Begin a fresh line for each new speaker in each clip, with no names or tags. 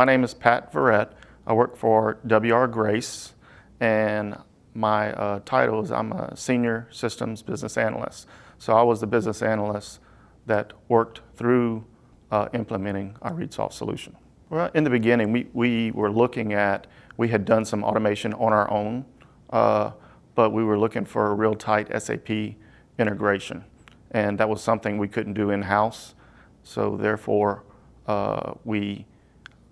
My name is Pat Verrett. I work for W.R. Grace, and my uh, title is I'm a Senior Systems Business Analyst. So I was the business analyst that worked through uh, implementing our ReadSoft solution. Well, in the beginning, we, we were looking at, we had done some automation on our own, uh, but we were looking for a real tight SAP integration. And that was something we couldn't do in-house. So therefore, uh, we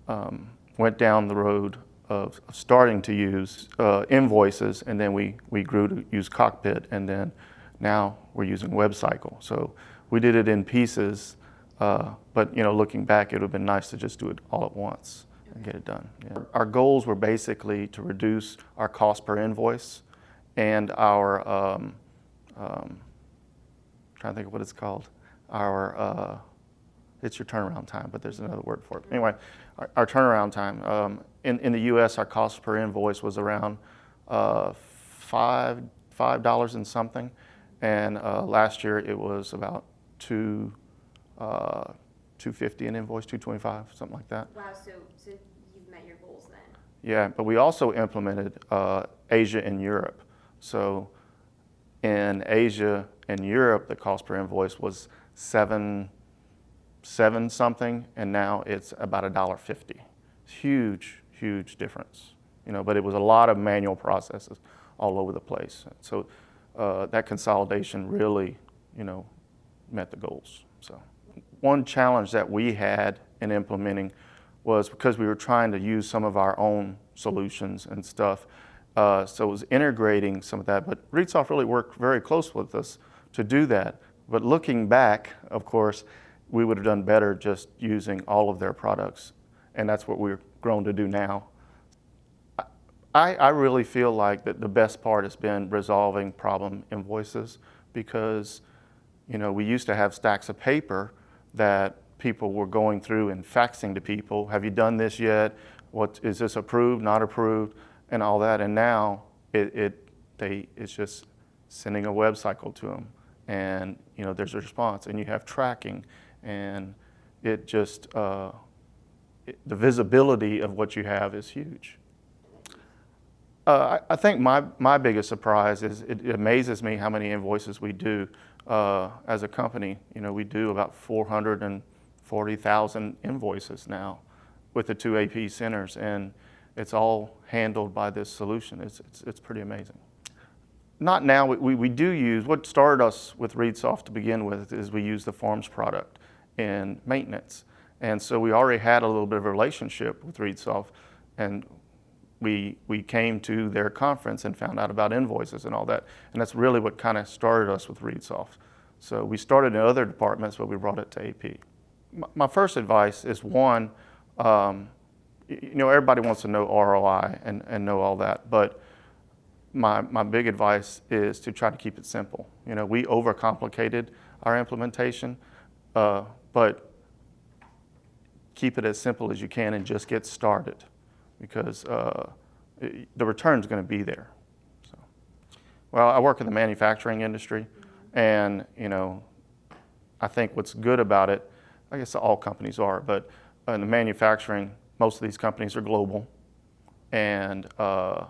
um, went down the road of, starting to use uh, invoices, and then we, we grew to use Cockpit, and then now we're using WebCycle. So we did it in pieces, uh, but you know, looking back, it would have been nice to just do it all at once and get it done. Yeah. Our goals were basically to reduce our cost per invoice and our, um, um, trying to think of what it's called, our, uh, it's your turnaround time, but there's another word for it. Anyway, our, our turnaround time. Um, in, in the US, our cost per invoice was around uh, five, $5 and something. And uh, last year it was about two, uh, 250 an invoice, 225, something like that.
Wow, so, so you've met your goals then?
Yeah, but we also implemented uh, Asia and Europe. So in Asia and Europe, the cost per invoice was seven, seven something, and now it's about a dollar fifty. Huge, huge difference. You know, but it was a lot of manual processes all over the place. So uh, that consolidation really, you know, met the goals. So one challenge that we had in implementing was because we were trying to use some of our own solutions and stuff. Uh, so it was integrating some of that, but ReadSoft really worked very close with us to do that. But looking back, of course, we would have done better just using all of their products. And that's what we're grown to do now. I, I really feel like that the best part has been resolving problem invoices because, you know, we used to have stacks of paper that people were going through and faxing to people. Have you done this yet? What is this approved, not approved, and all that. And now it, it they it's just sending a web cycle to them, and you know there's a response, and you have tracking, and it just uh, it, the visibility of what you have is huge. Uh, I, I, think my, my biggest surprise is it, it, amazes me how many invoices we do uh, as a company. You know, we do about 440,000 invoices now with the two AP centers, and it's all handled by this solution. It's, it's, it's pretty amazing. Not now, we, we do use, what started us with ReadSoft to begin with is we use the Forms product in maintenance. And so we already had a little bit of a relationship with ReadSoft, and we, we came to their conference and found out about invoices and all that. And that's really what kind of started us with ReadSoft. So we started in other departments, but we brought it to AP. My first advice is one, um, you know, everybody wants to know ROI and, and know all that, but my, my big advice is to try to keep it simple. You know, we overcomplicated our implementation, uh, but keep it as simple as you can and just get started because uh, it, the return is going to be there. So, well, I work in the manufacturing industry, and you know, I think what's good about it, I guess all companies are, but in the manufacturing, most of these companies are global, and uh,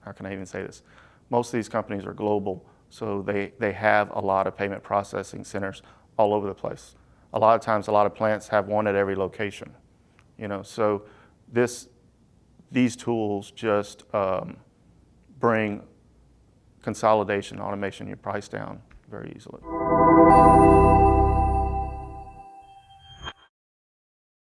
how can I even say this? Most of these companies are global, so they, they have a lot of payment processing centers all over the place. A lot of times, a lot of plants have one at every location. You know, so this, these tools just um, bring consolidation, automation, your price down very easily.